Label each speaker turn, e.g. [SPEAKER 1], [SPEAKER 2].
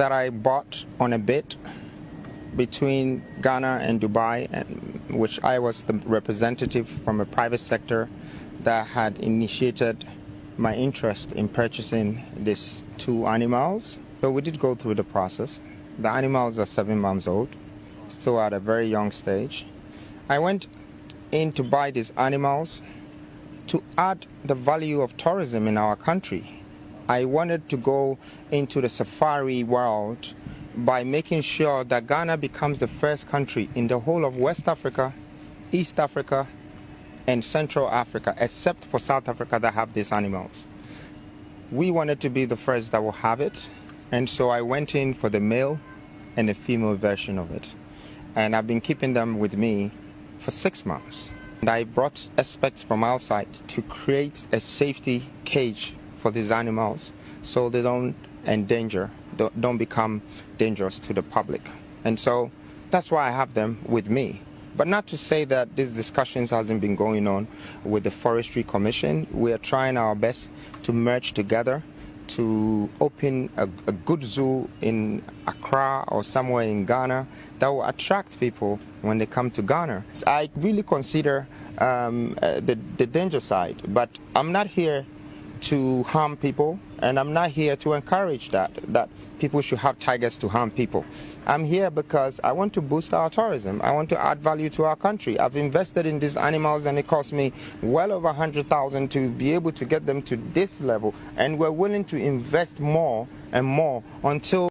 [SPEAKER 1] that I bought on a bid between Ghana and Dubai, and, which I was the representative from a private sector that had initiated my interest in purchasing these two animals. So we did go through the process. The animals are seven months old, still at a very young stage. I went in to buy these animals to add the value of tourism in our country. I wanted to go into the safari world by making sure that Ghana becomes the first country in the whole of West Africa, East Africa, and Central Africa, except for South Africa that have these animals. We wanted to be the first that will have it, and so I went in for the male and the female version of it. And I've been keeping them with me for six months. And I brought experts from outside to create a safety cage for these animals so they don't endanger, don't become dangerous to the public. And so that's why I have them with me. But not to say that these discussions hasn't been going on with the Forestry Commission. We are trying our best to merge together to open a, a, good zoo in Accra or somewhere in Ghana that will attract people when they come to Ghana. I really consider um, uh, the, the danger side, but I'm not here to harm people and I'm not here to encourage that, that people should have tigers to harm people. I'm here because I want to boost our tourism. I want to add value to our country. I've invested in these animals and it cost me well over 100,000 to be able to get them to this level and we're willing to invest more and more until